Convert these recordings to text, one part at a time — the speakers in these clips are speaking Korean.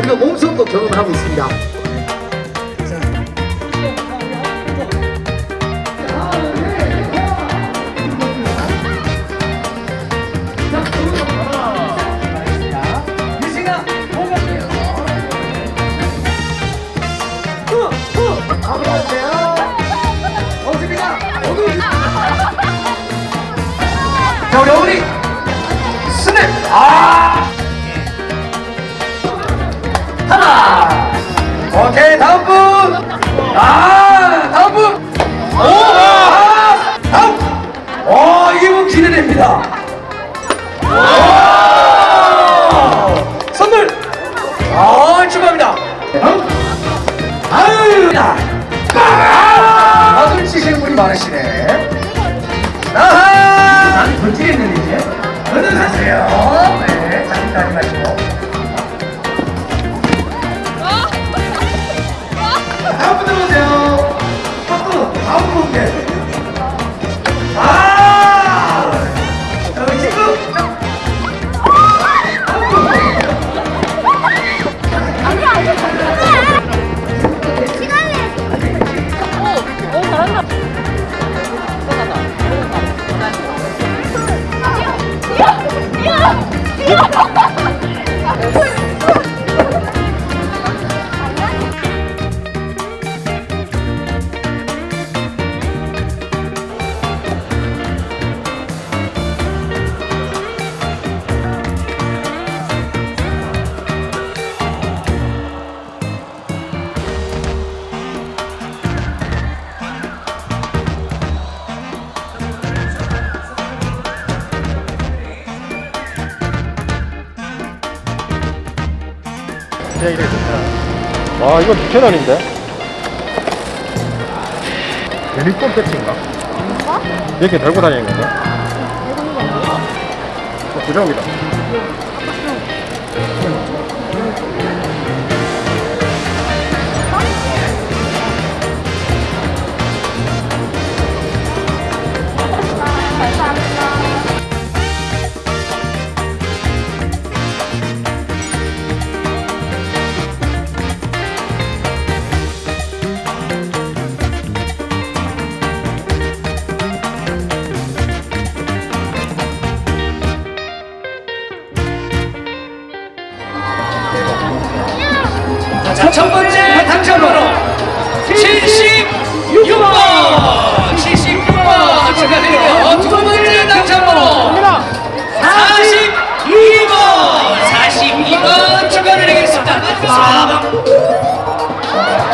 우리가 몸속도 경험하고 있습니다. 자 우리 어머니 스냅 아 하나. 오케이, 다음 분. 아, 다음 분. 오, 아, 다음. 오, 이분 기대됩니다. 오, 선물. 아, 축하합니다. 다음. 아유, 야. 아, 마술 치시는 분이 많으시네. 아하! 난 던지겠는데, 이제. 어느 가세요? 네, 잠깐 마시고. 네. 이래 좋다. 와 이건 6천 원인데? 유니폼 배치인가? 이렇게 들고 다니는 건가? 어, 부정이다. 첫 번째 당첨 번호 76번! 76번 축하드리고요. 두 번째 당첨 번호 42번! 42번 축하드리겠습니다. 4번!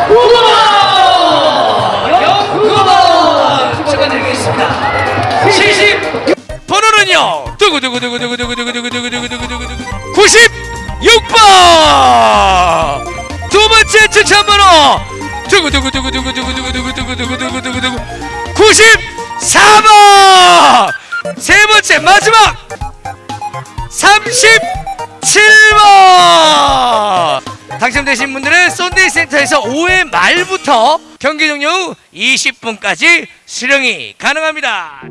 9번! 9번 축하드리겠습니다. 70 번호는요 두구두구두구두구두구두구두구두구두구두구 96번 두 추천 번호 두구두구두구두구두구두구두구두구두구두구 94번 세 번째 마지막 37번 당첨되신 분들은 썬데이 센터에서 5회 말부터 경기 종료 후 20분까지 수령이 가능합니다.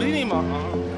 어린이 막. 아.